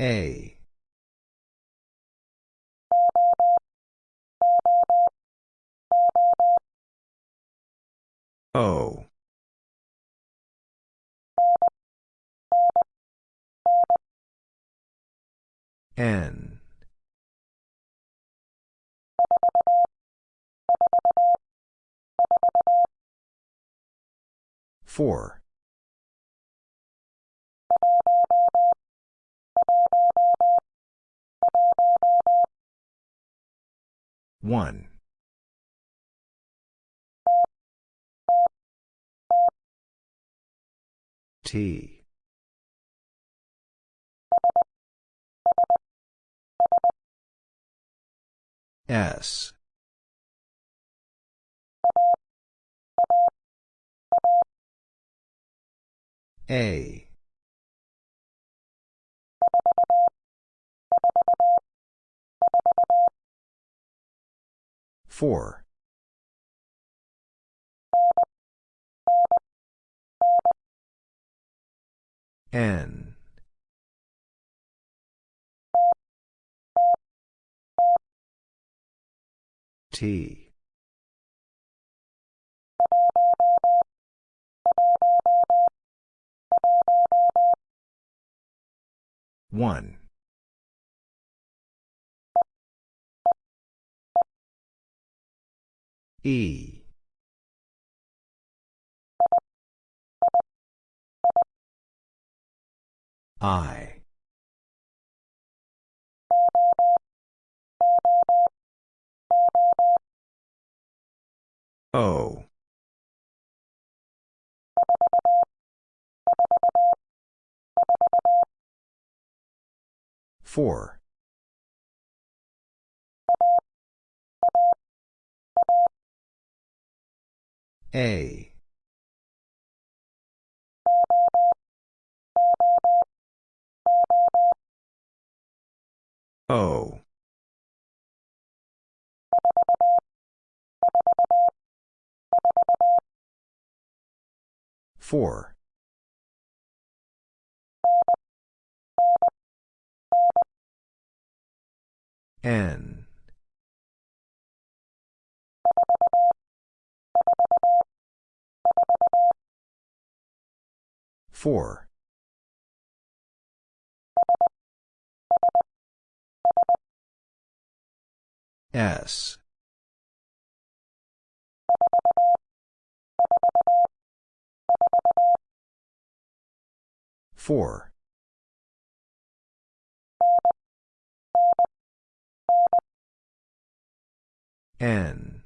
A. O. N. Four. One. T. S. A. Four. N. T. One. E. I. O. Four. A. O. Four. N. Four. S. Four. N.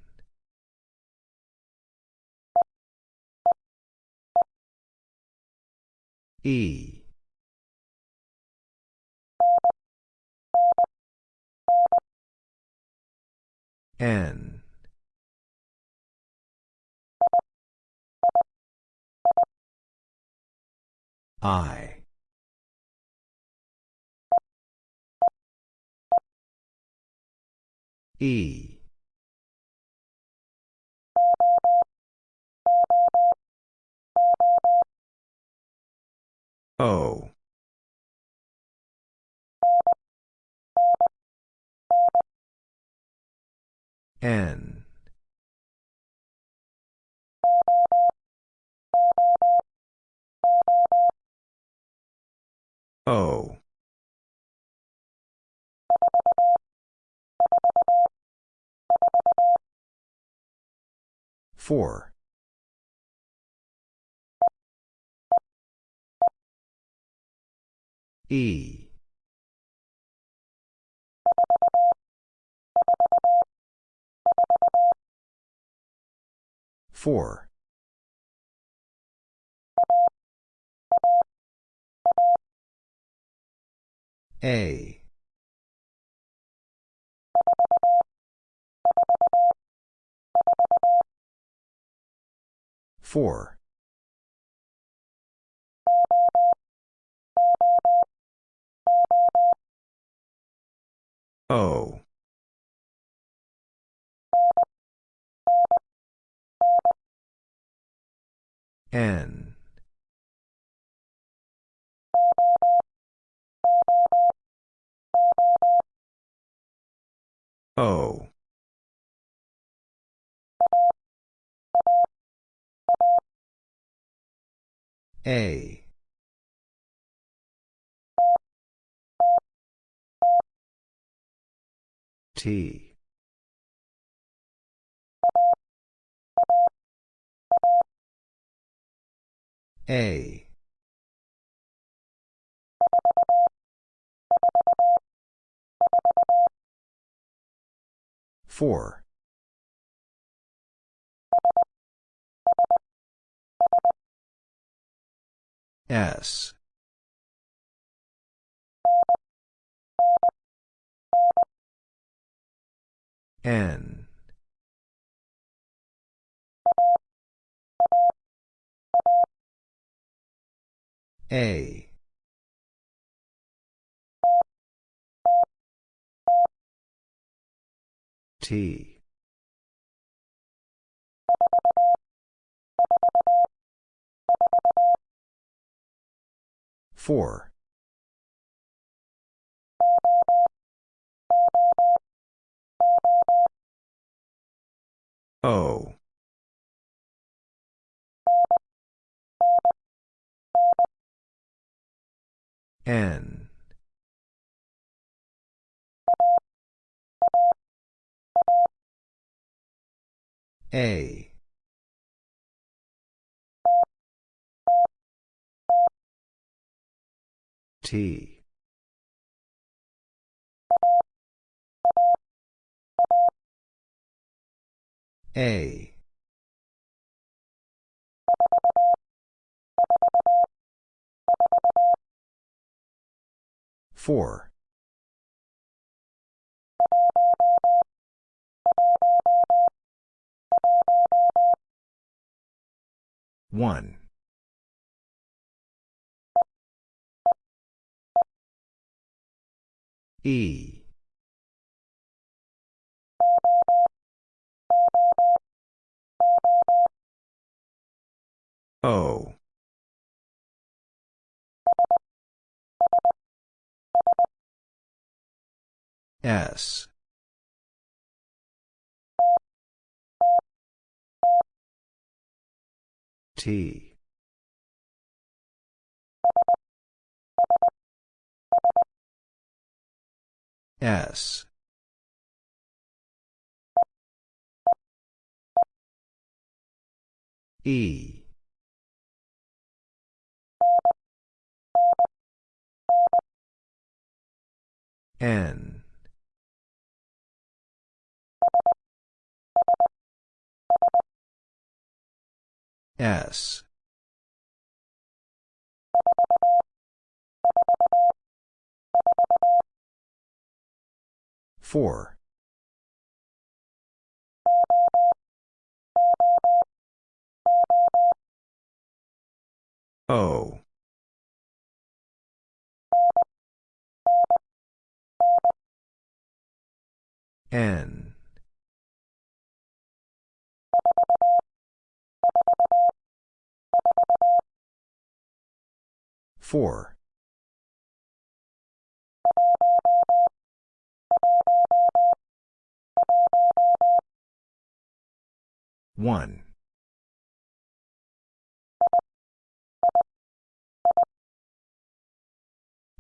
E. N. I. E. O. N. O. Four. E. Four. A. Four. O. N. O. A. T. A. Four. S. N. A. T. Four. O. N. A. T. A. Four. One. E. O. S. T. S. E. N. S. Four. O. N. Four. One.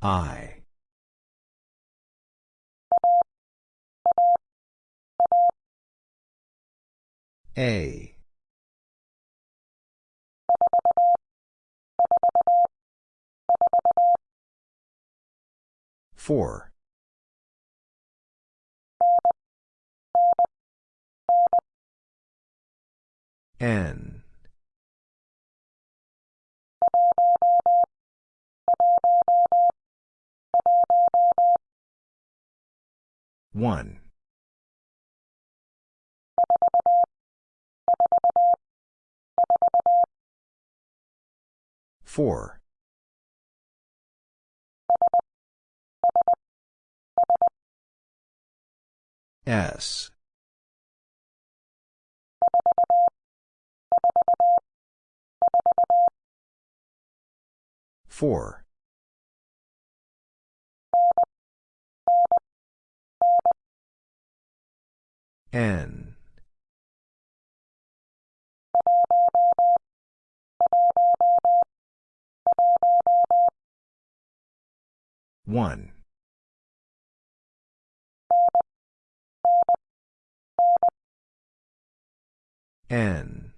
I. A. Four. N. One. Four. S. Four. N. One. N.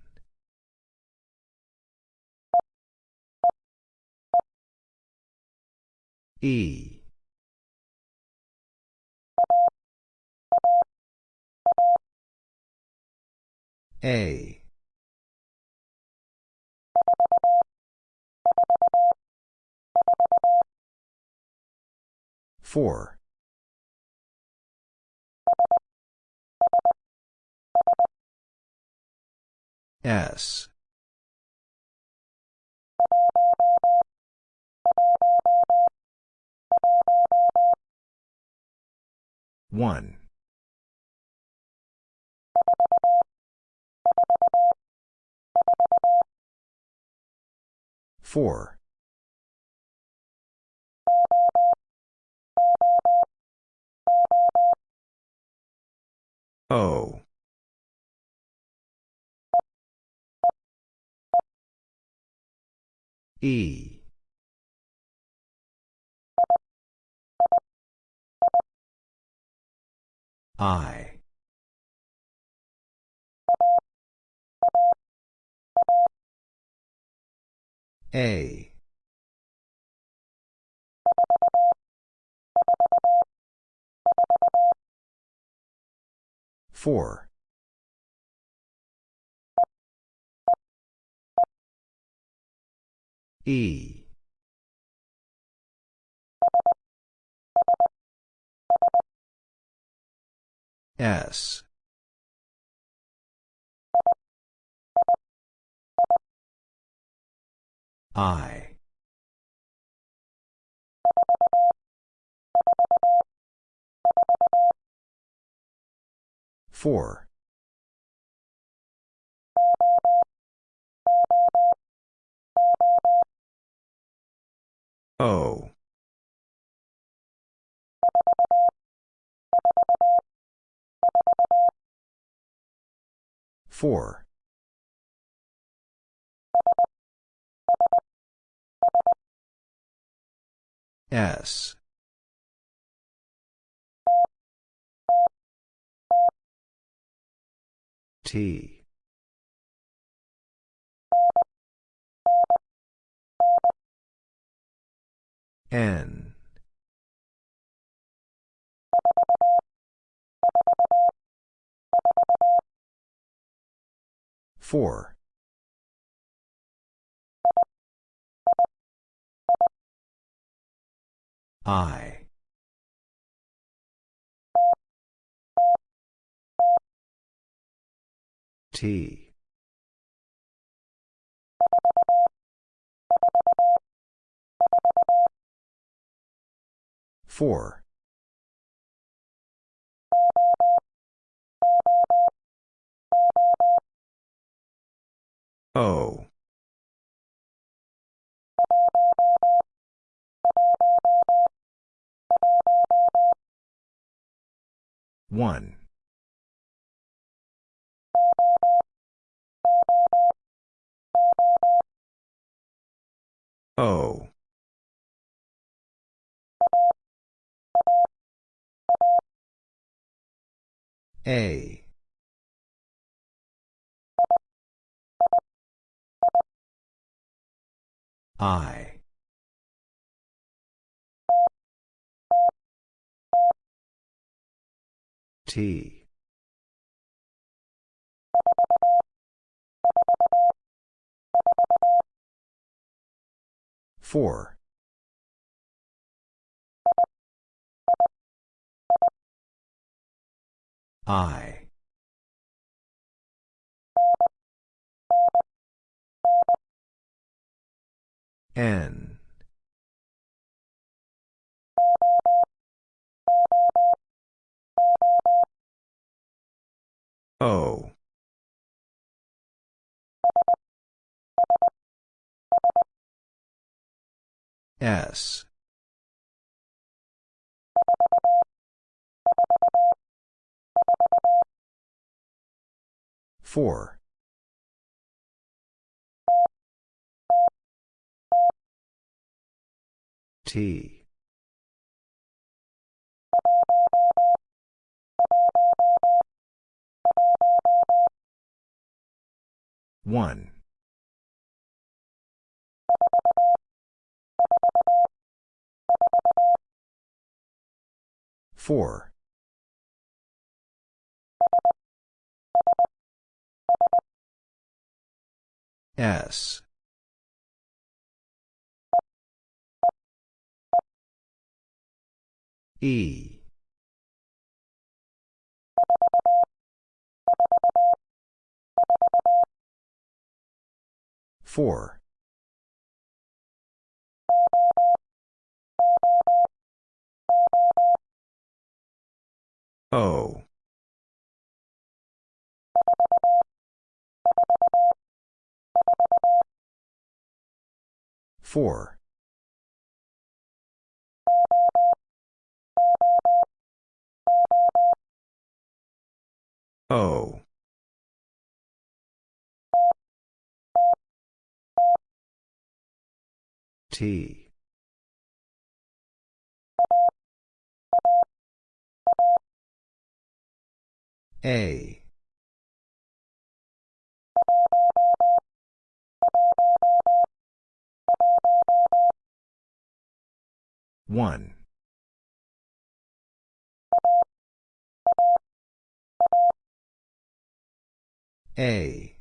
E. A. Four. S. One. Four. O. E. I. A. Four. E. S. I. Four. O. Four. S. T. N. Four. I. T. Four. O. One. O. A. I. T. Four. I. N. O. S. Four. T. One. Four. S. E. Four. O. Four. O. T. A. One. A.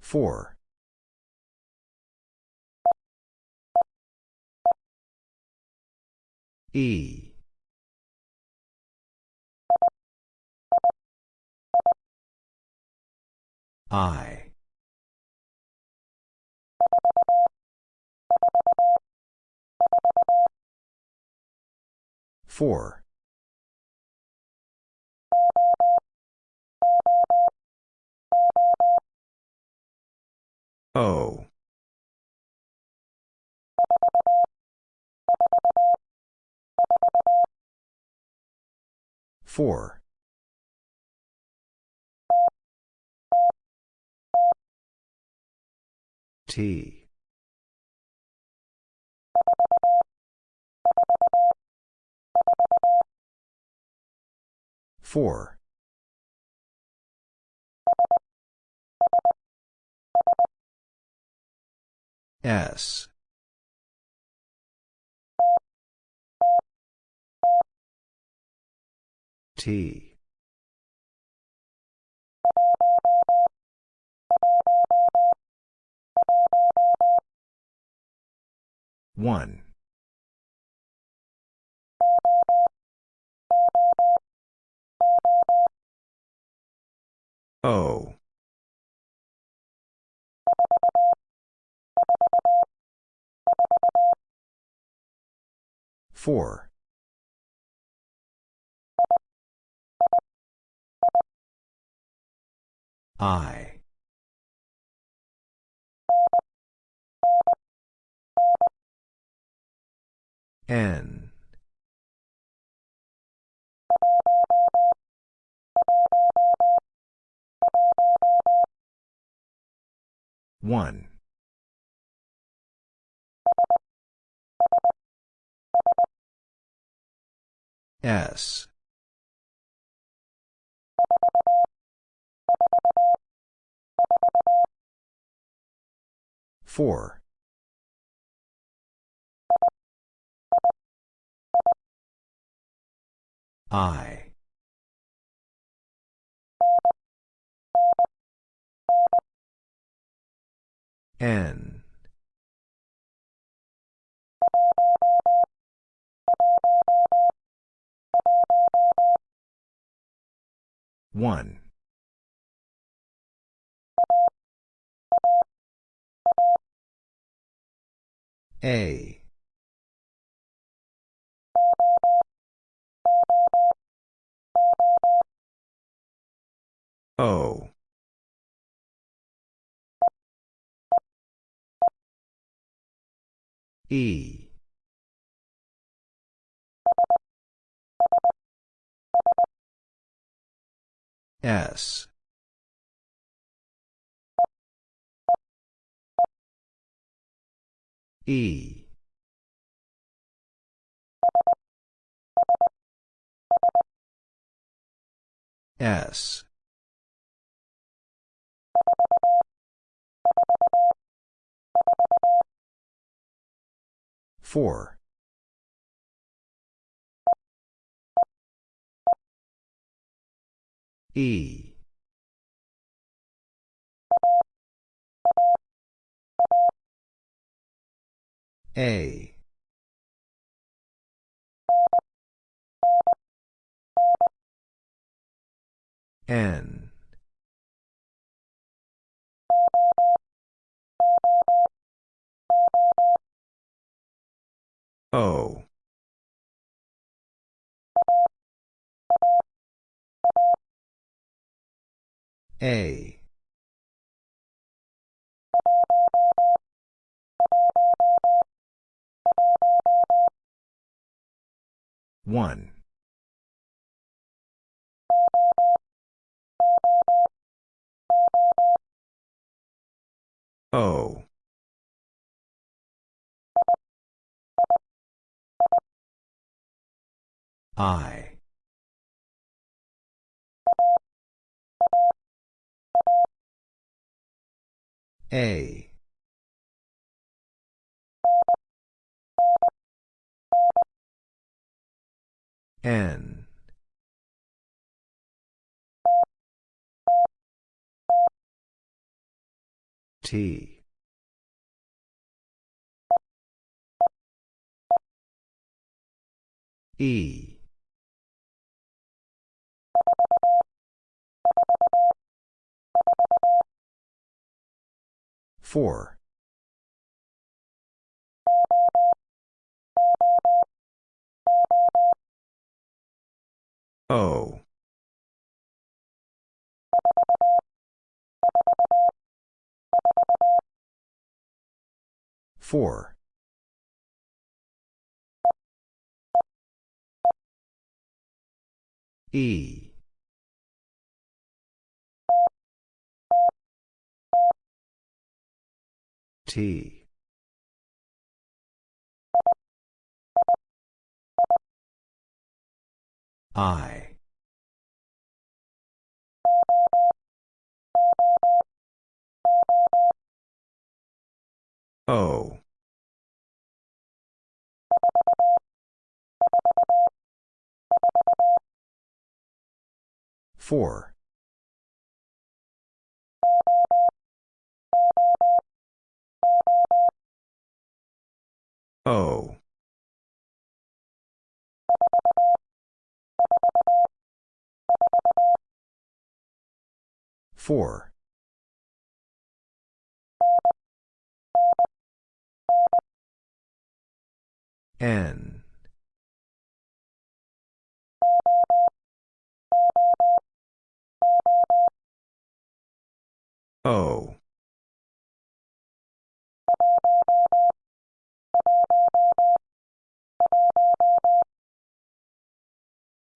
Four. E. I. Four. O. Four. T. Four. S. T. One. O. Four. I. N. One. S. Four. I. N. One. A. O. E. S. E. S. Four. E. A. N. O. A. One. O. I. A. N. T. E. Four. O. Four. E. T. I. O. Four. O. Four. N. O.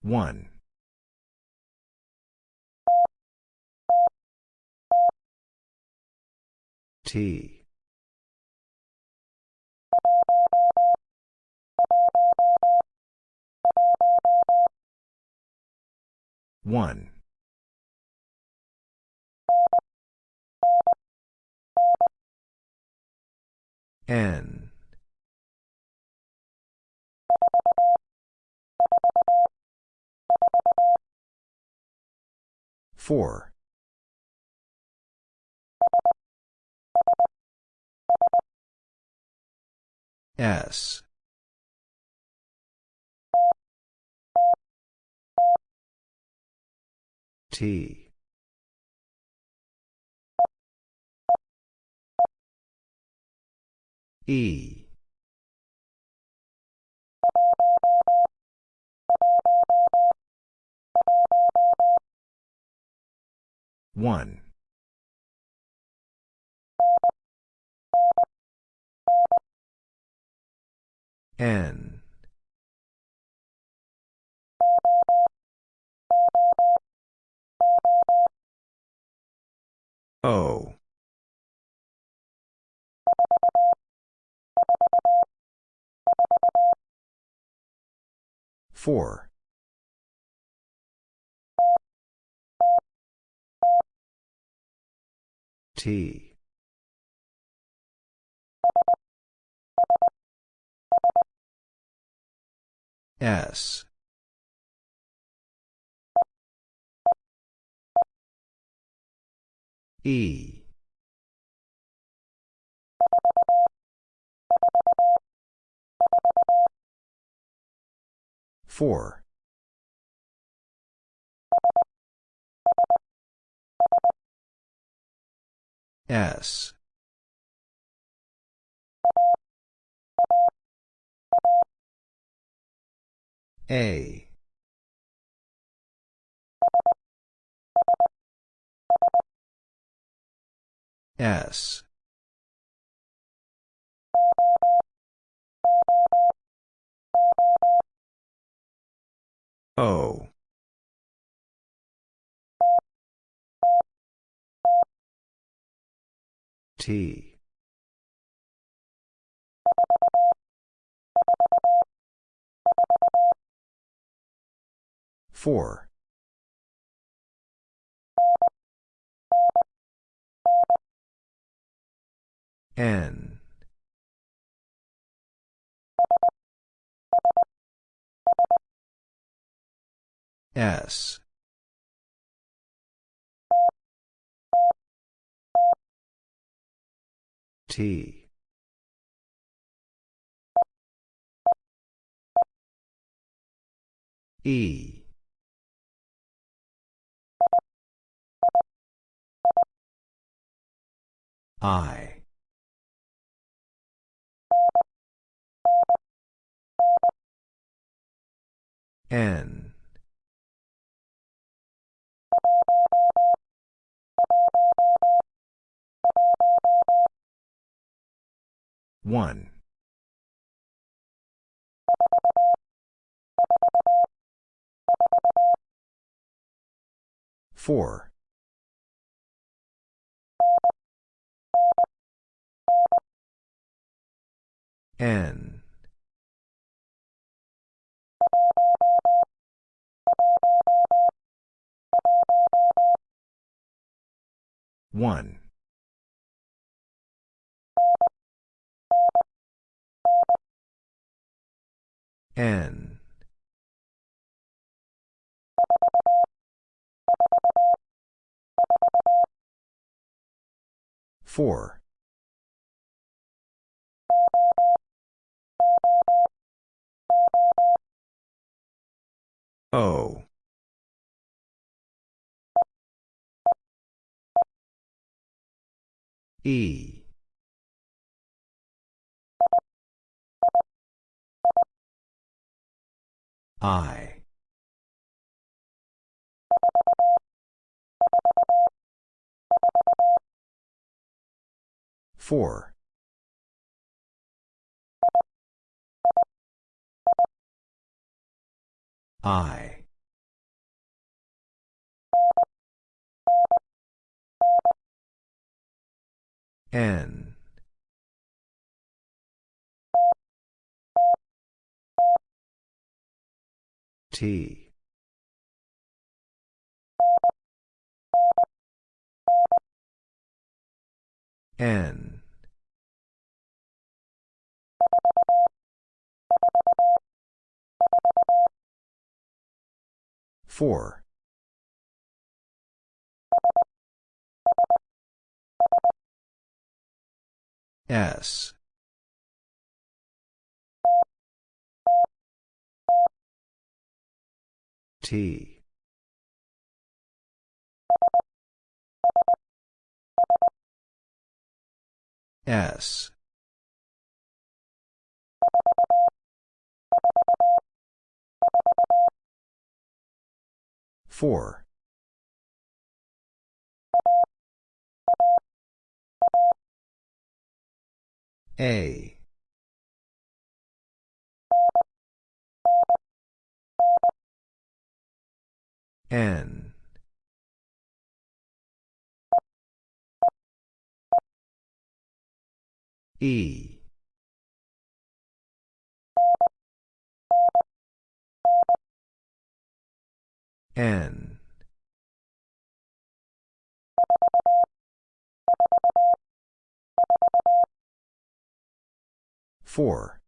One. T. One. N. Four. S. T. E. One. N. O. Four. T. S. E. Four. S. A. S. O. T. Four. N. S. T. E. I. N. One. Four. N. One. N. Four. O. E. I. Four. I. N. T. N. Four. S. T. S. Four. A. N. E. N. Four.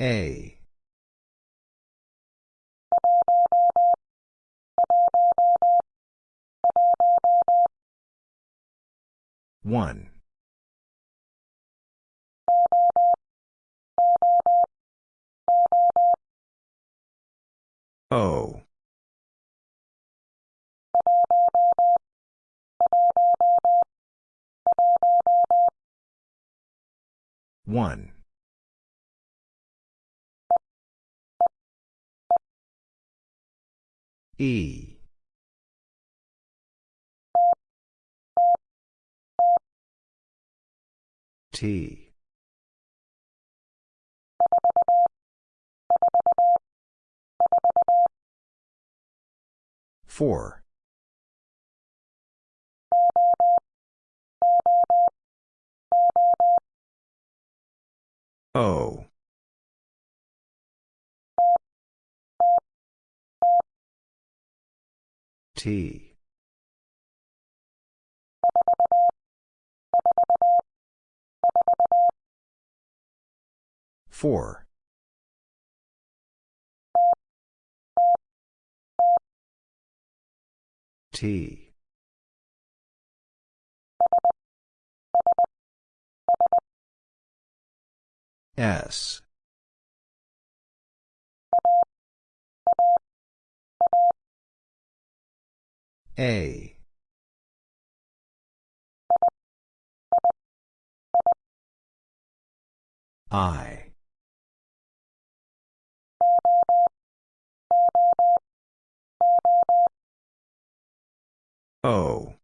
A. One. O. One. E. T. Four. O. T. Four. T. S. A. I. O.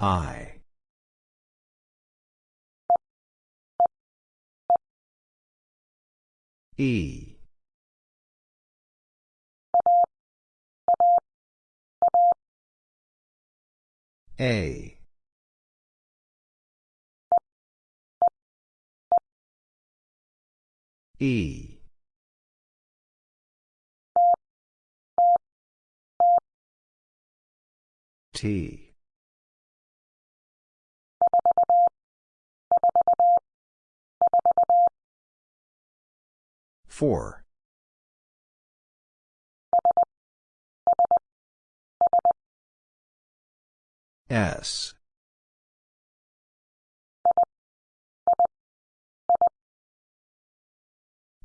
I. E. A. E. T. Four. S.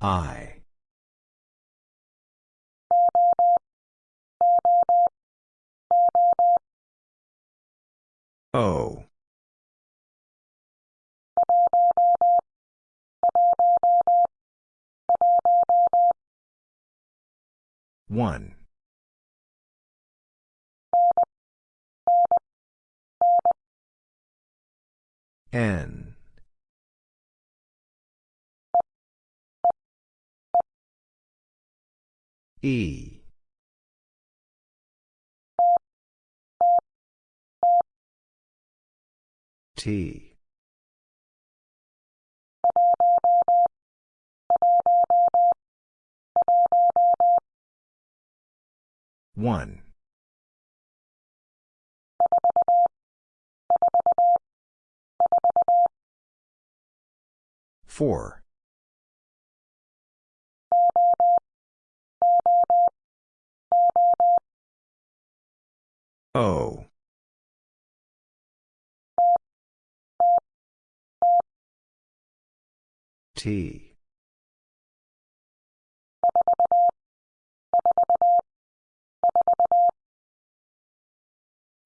I. O. One. N. E. T. One. Four. O. T.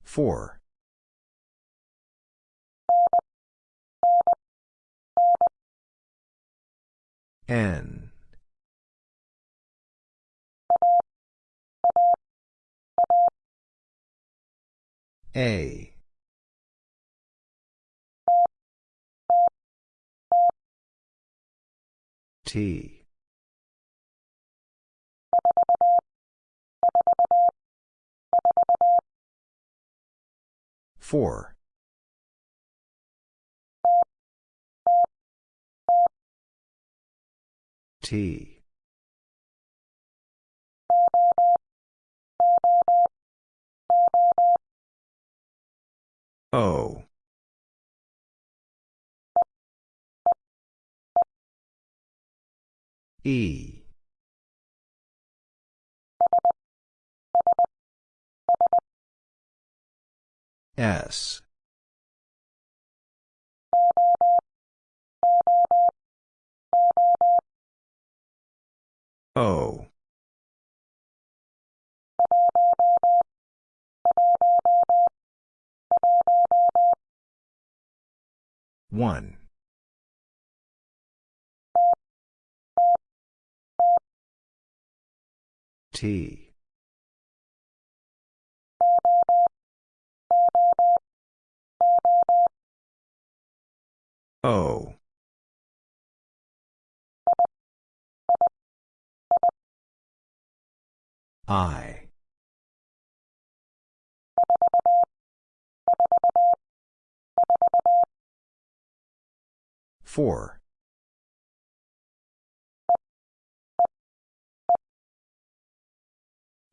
Four. N. A. T. Four. E. S. O. One. T. O. I. Four.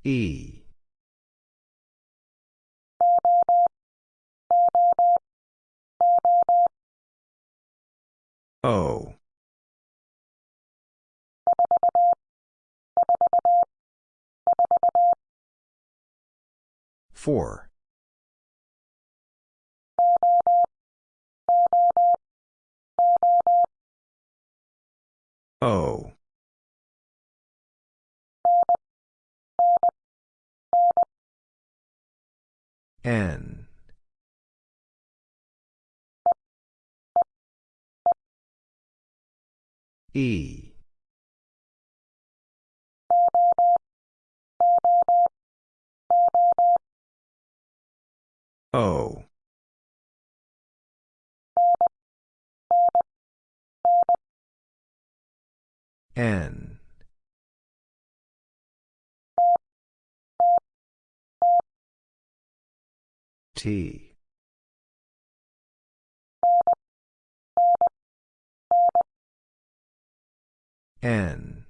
E. O. Four. O. N. E. O. N. T. N.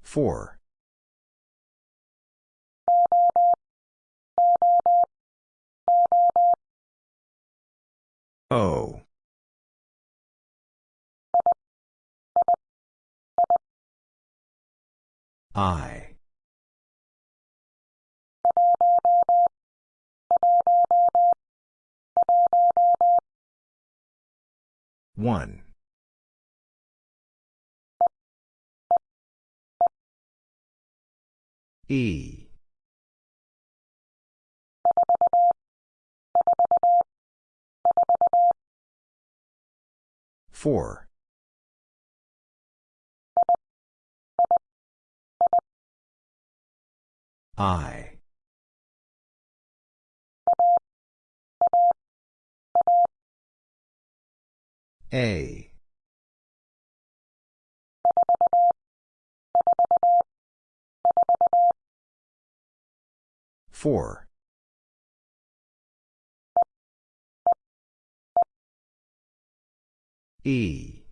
Four. O. I. One. E. Four. I. A. Four. E.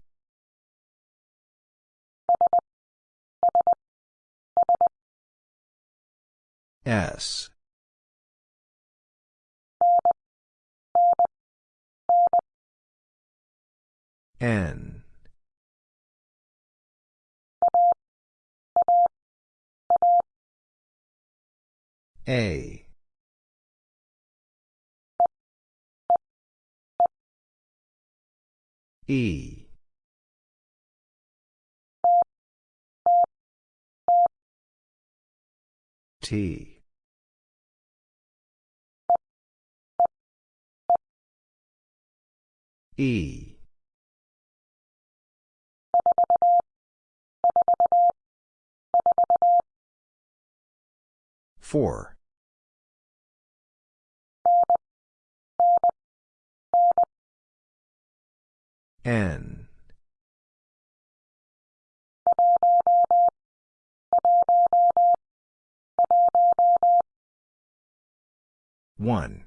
S. N. A. E. T. E. Four. N. One.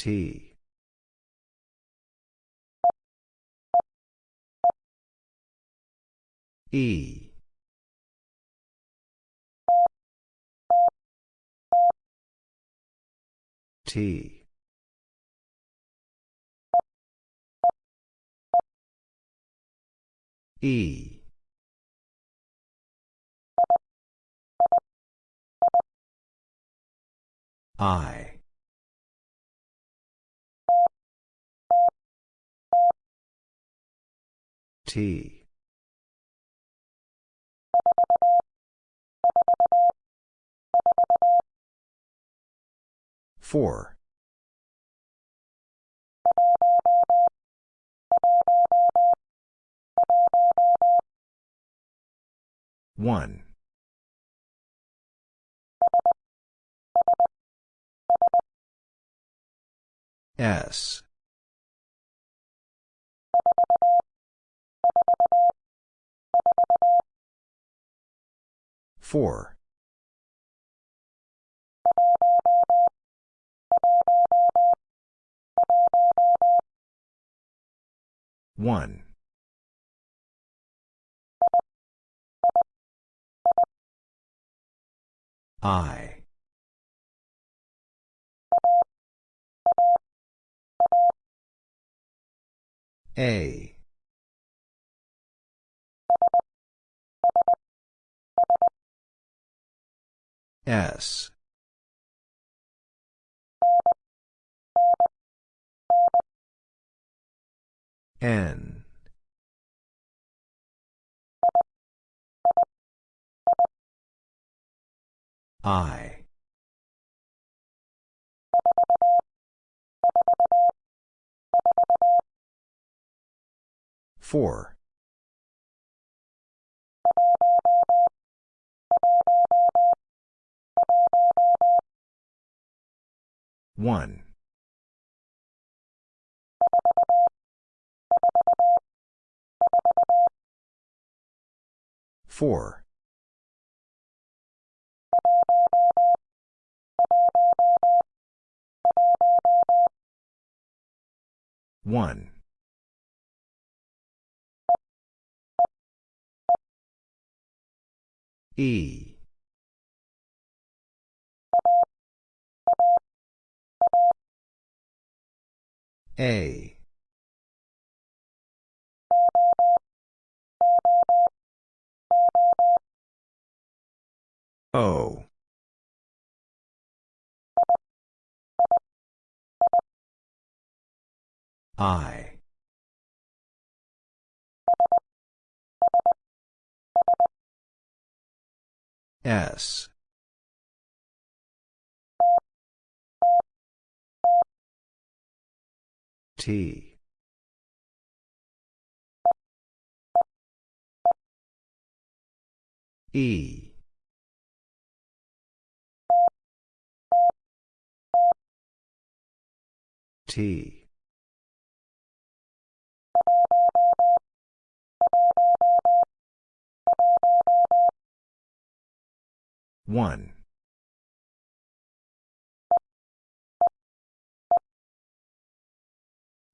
T. E. T. E. I. T. Four. One. S. Four. One. I. A. S. N. I. Four. One. Four. One. E. A. O. I. S. E. T. One.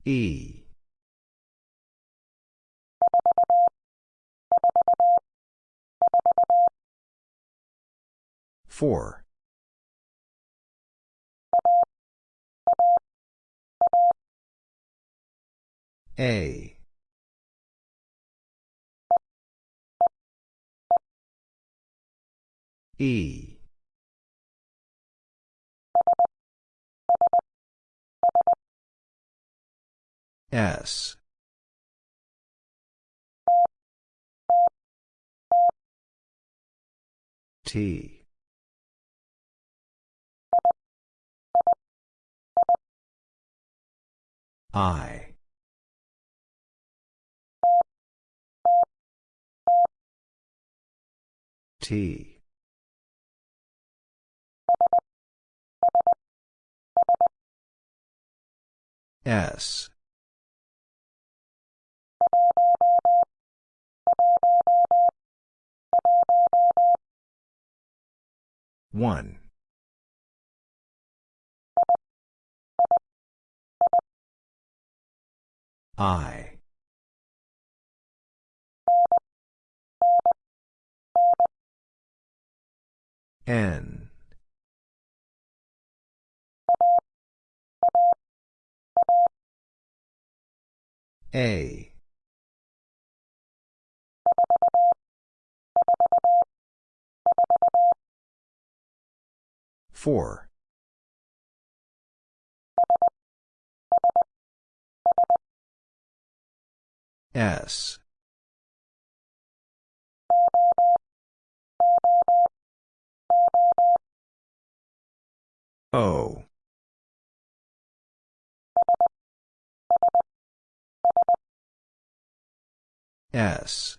E. Four. A. E. S. T. I. T. S. 1. I. N. A. Four. S. O. S.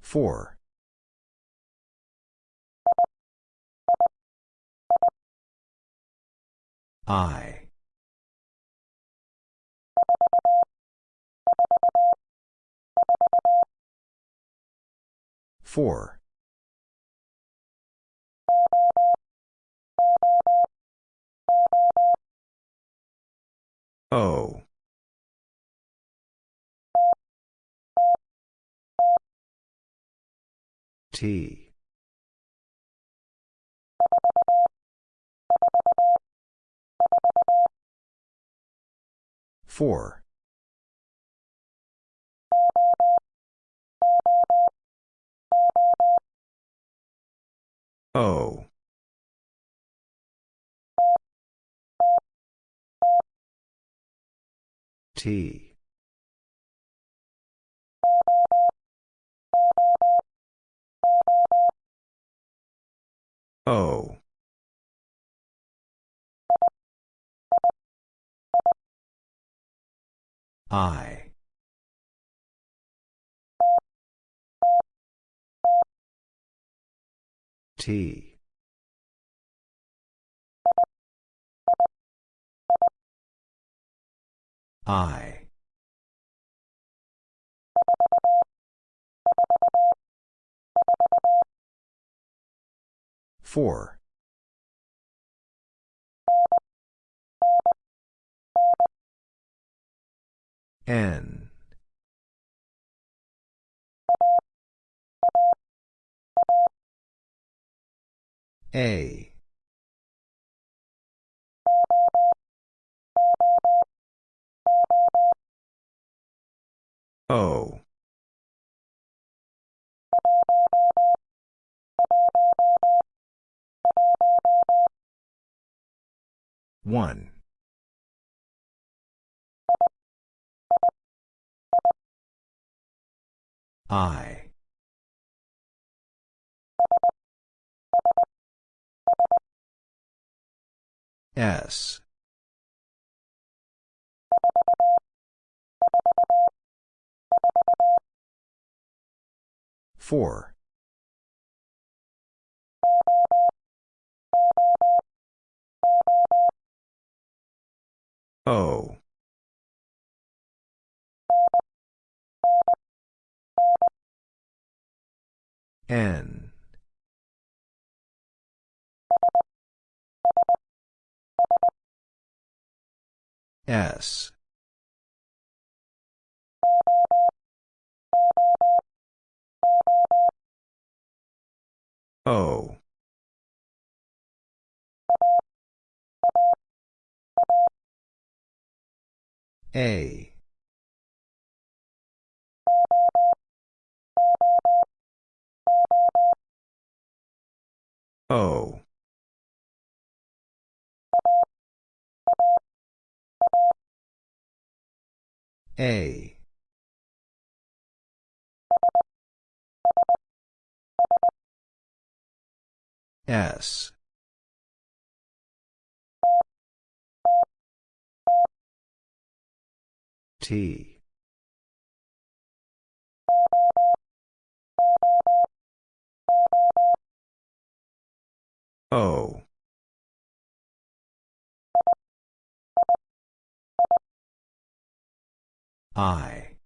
Four. I. Four. O. T. Four. O. T. O. I. T. I. Four. N. A. O. One. I. S. Four. O. N. S. O. A. O. A. S. T. O. I.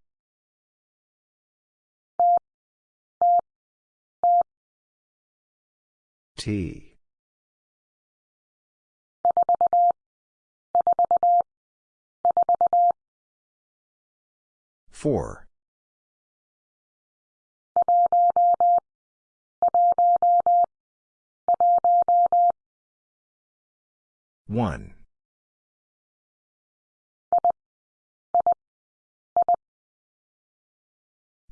T. Four. One.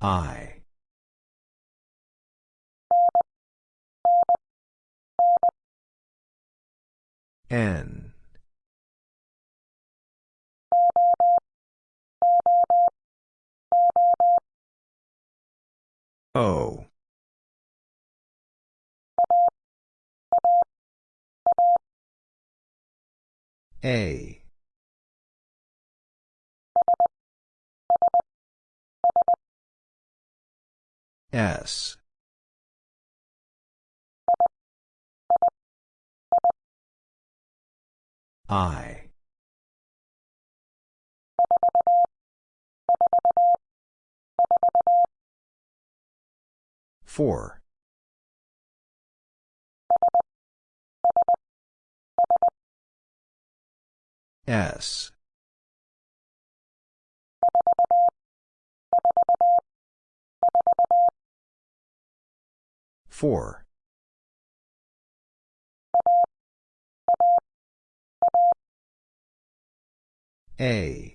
I. N. O. A. S. I. Four. S. Four. A.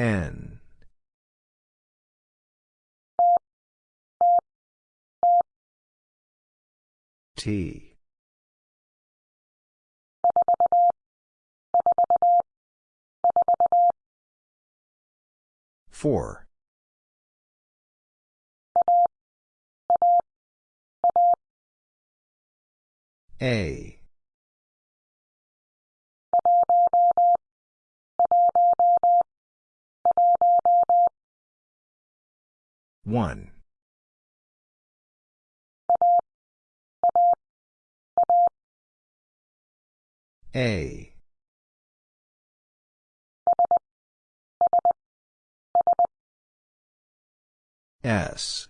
N. T. Four. A. One. A. S.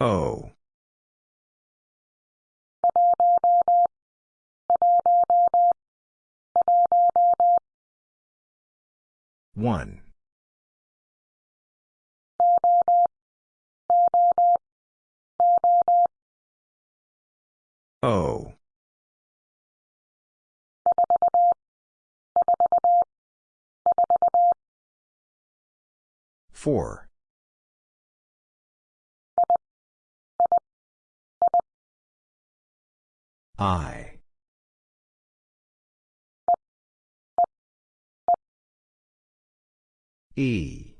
O. One. Four. I. E.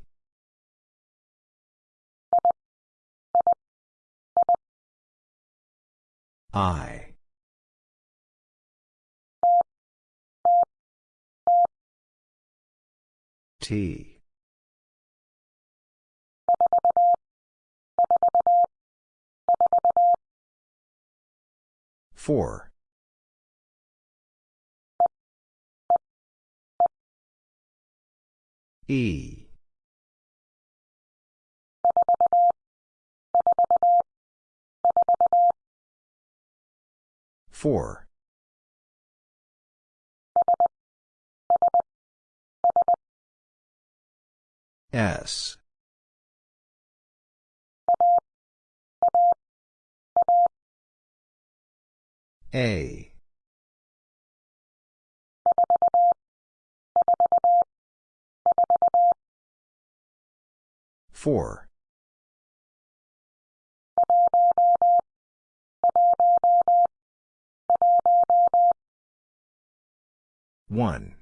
I. T. Four. E. Four. S. A. Four. One.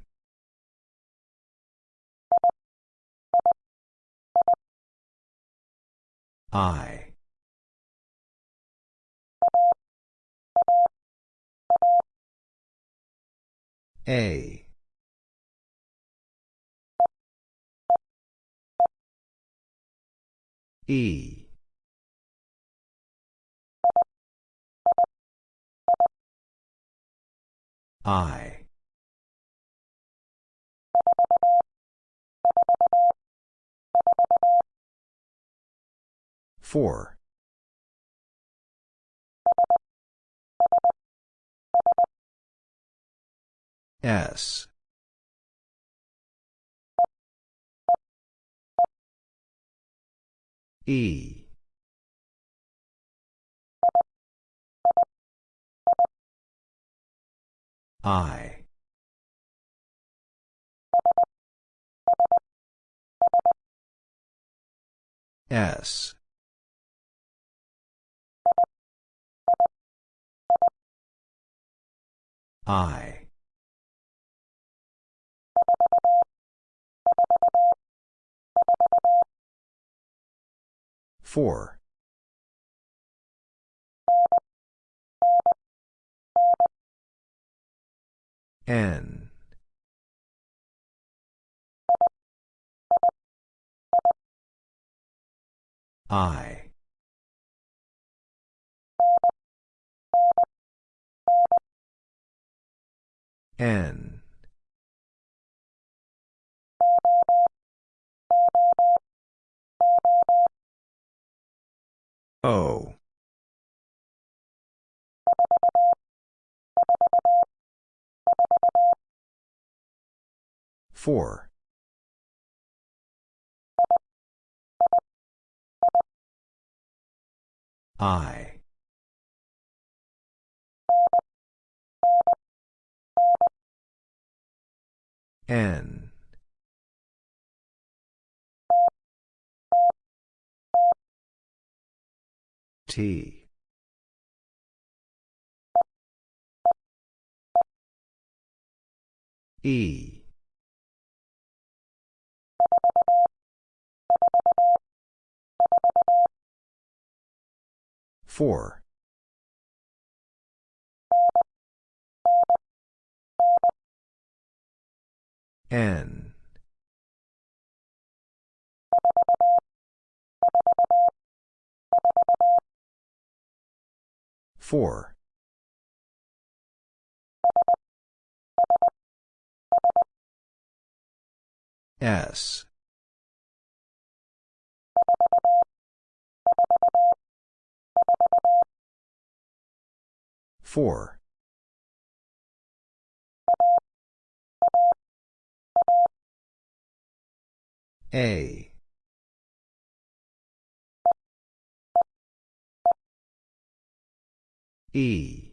I. A. E. I. Four. S. E. I. S. I. Four. N. I. N. O. Four. I. N. T. E. Four. N. Four. S. Four. A. E.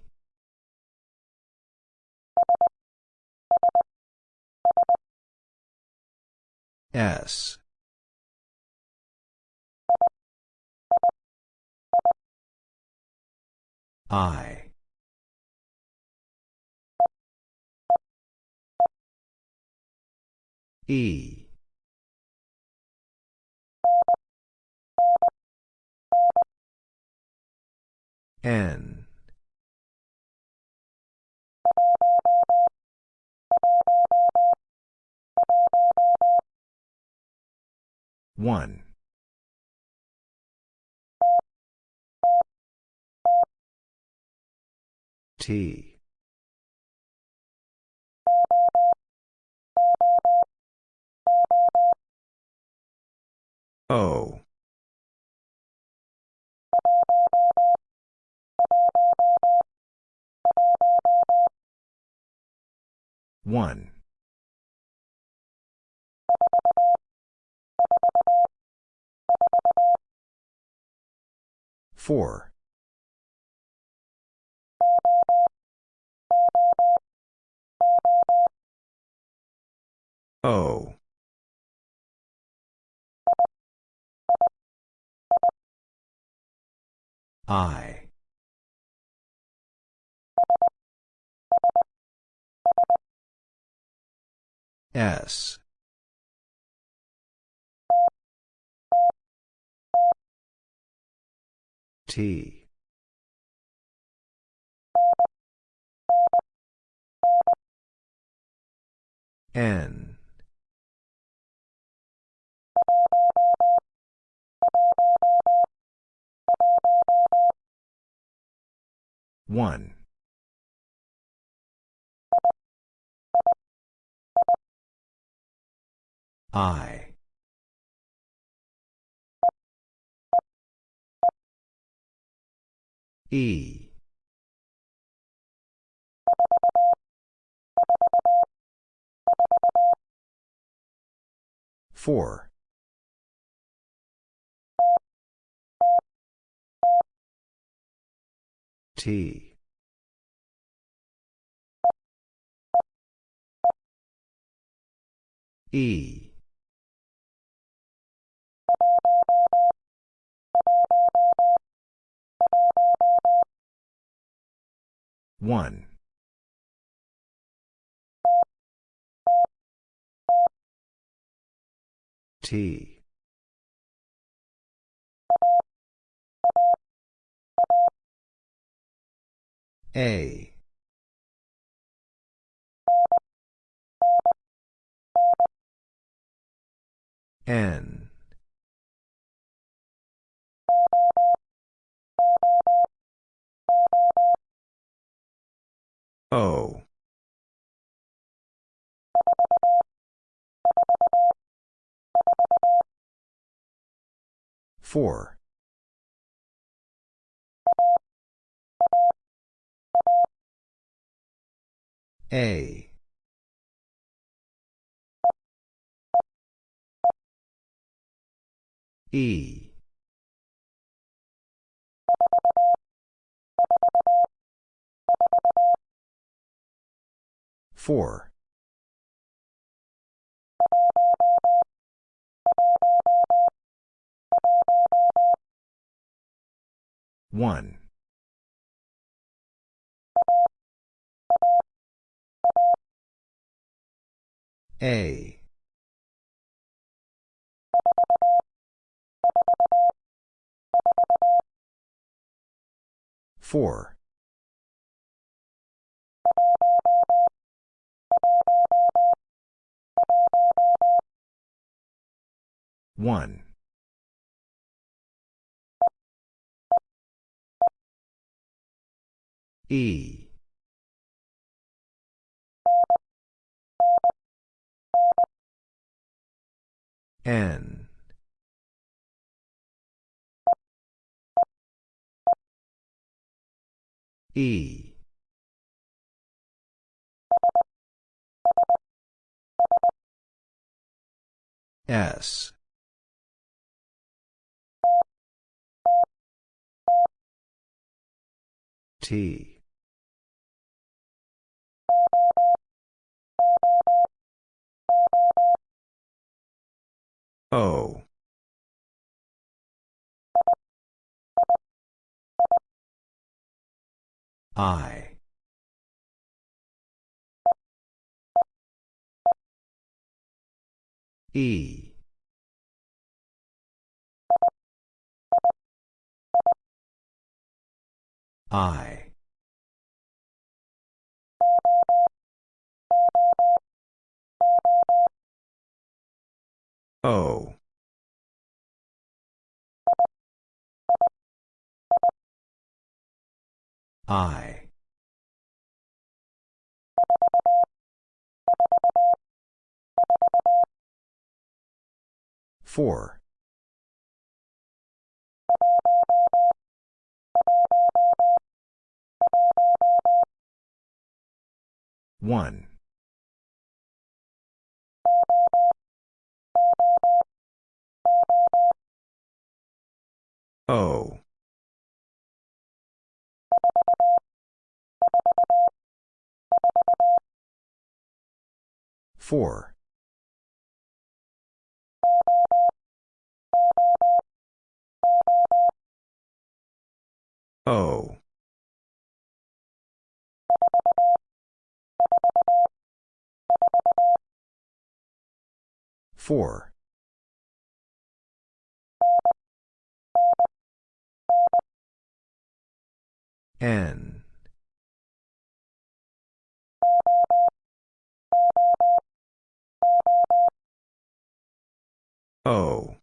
S. I. E. N. One. T. O. One. Four. O. I. S. T. N. N. One. I. E. Four. T. E. One. T. A. N. O. Four. A. E. Four. One. A. Four. One. E. N. E. S. T. O. I. E. I. O. I. Four. One. O. Four. O. Four. N. O.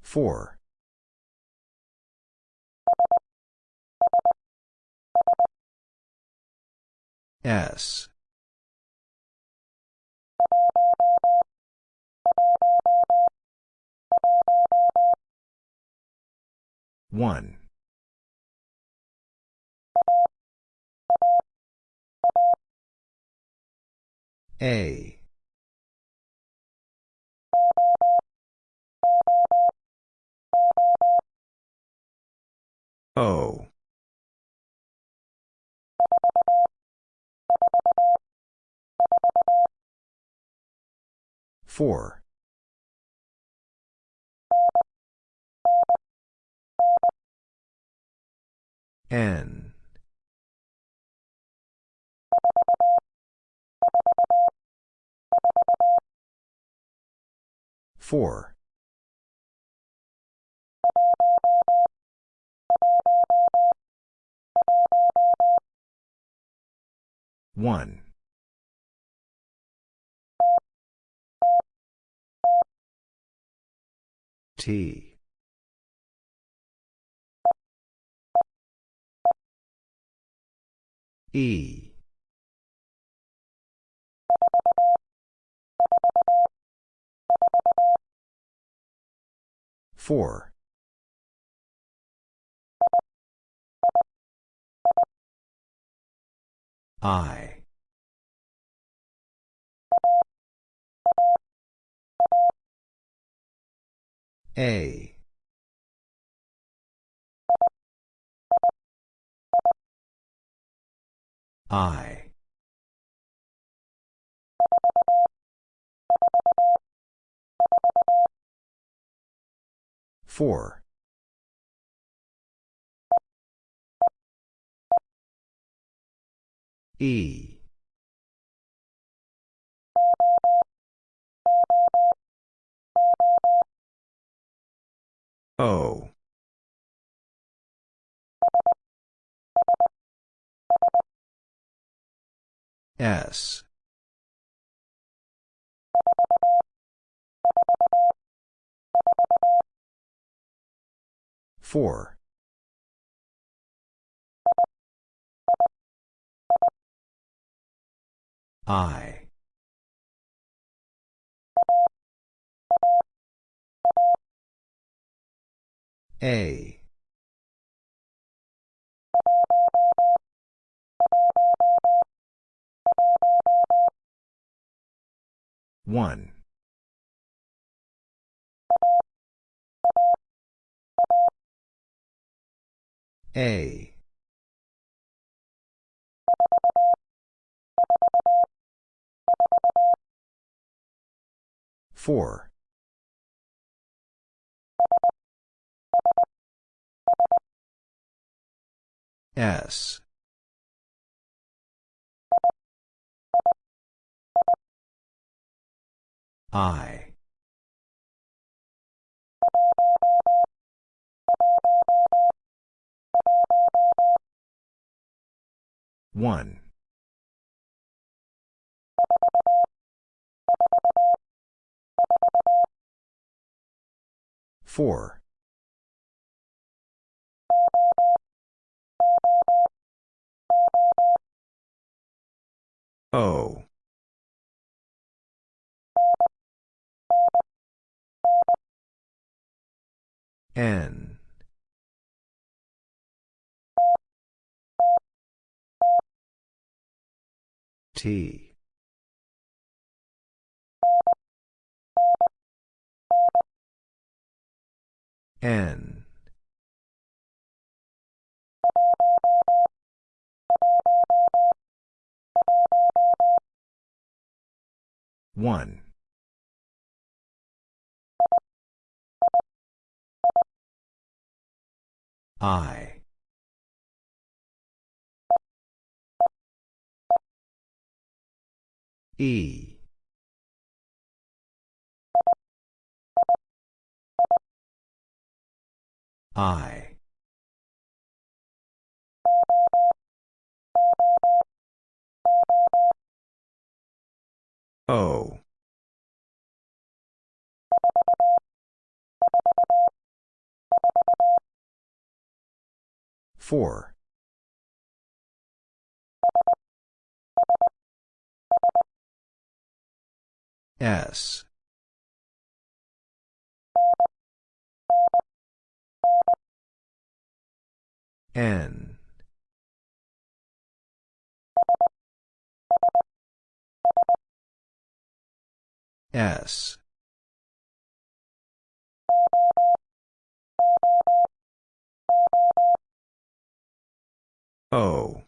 Four. S. One. A. O. Four. N. Four. One. T. E. Four. I. A. I. Four. E. O. S. Four. I. A. One. A. Four. S. I. One. Four. O. N. T. N. One. I. E. I. O. Four. S. N. S. O.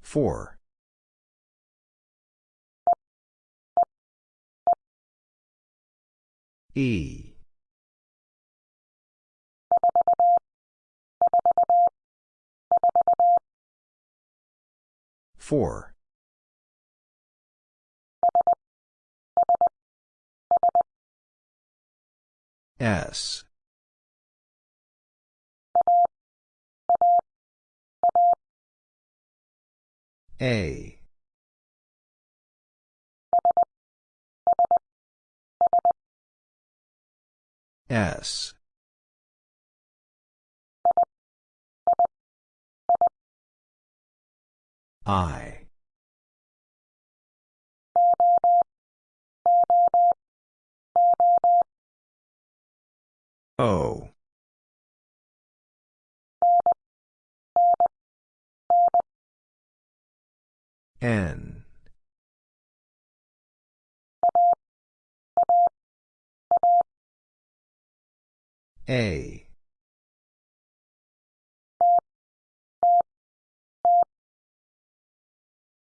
Four. E. Four. S. A. S. I. O. N. A.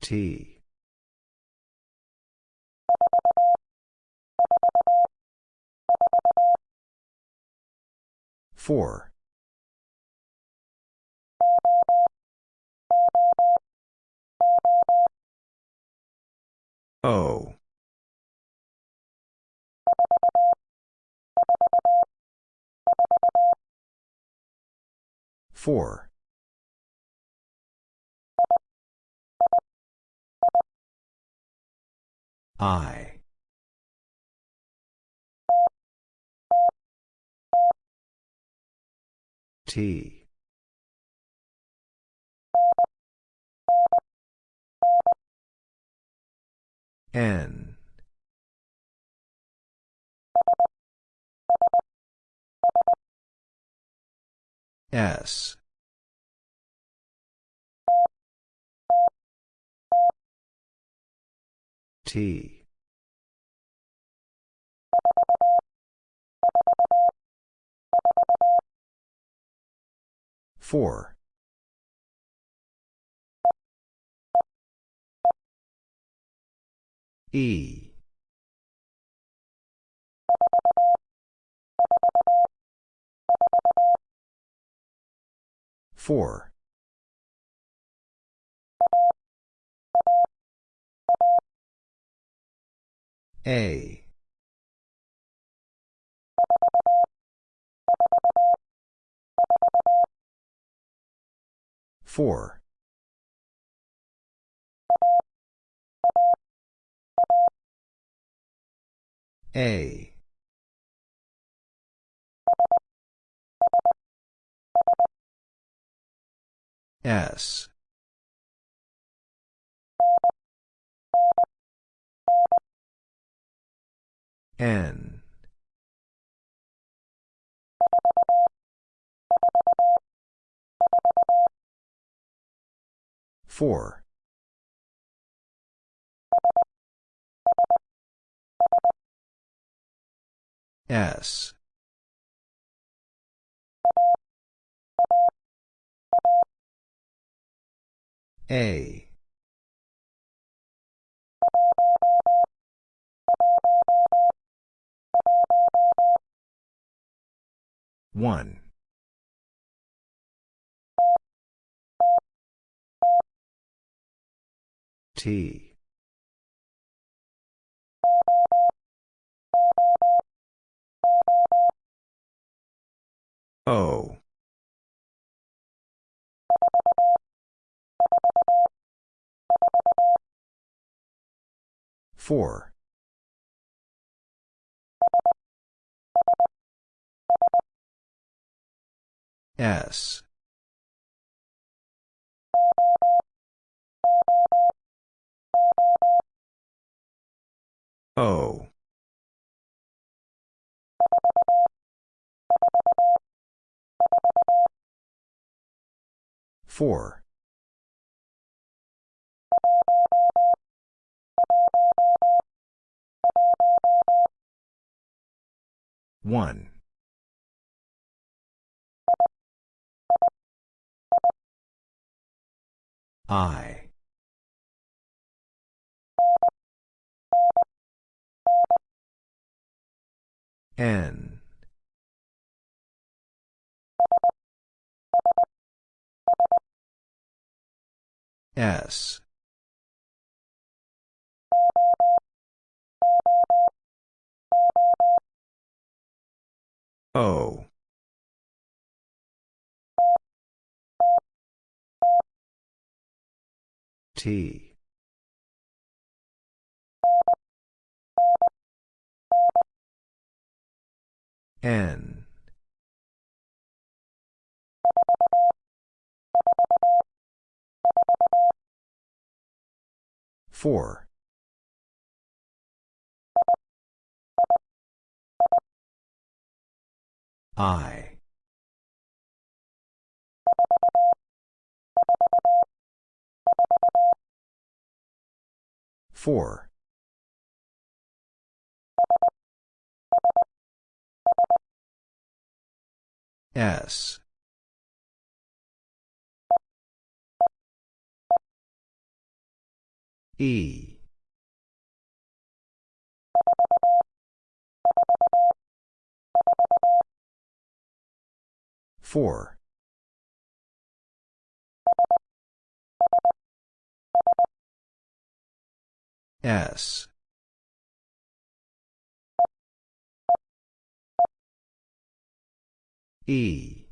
T. Four. O. Four. I. T. N. S. T. Four. E. Four. A. Four. A. S. N. Four. S. A. One. T. O. Four. S. O. Four. One. I. N. S. O. T. N. Four. I. Four. S. E. Four. S. E.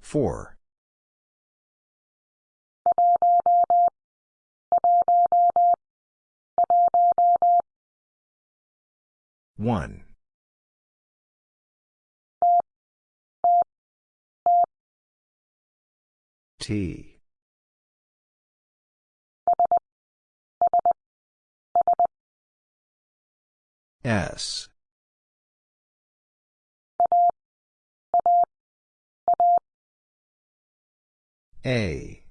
Four. One. T. S. A.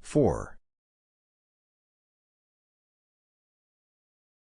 Four.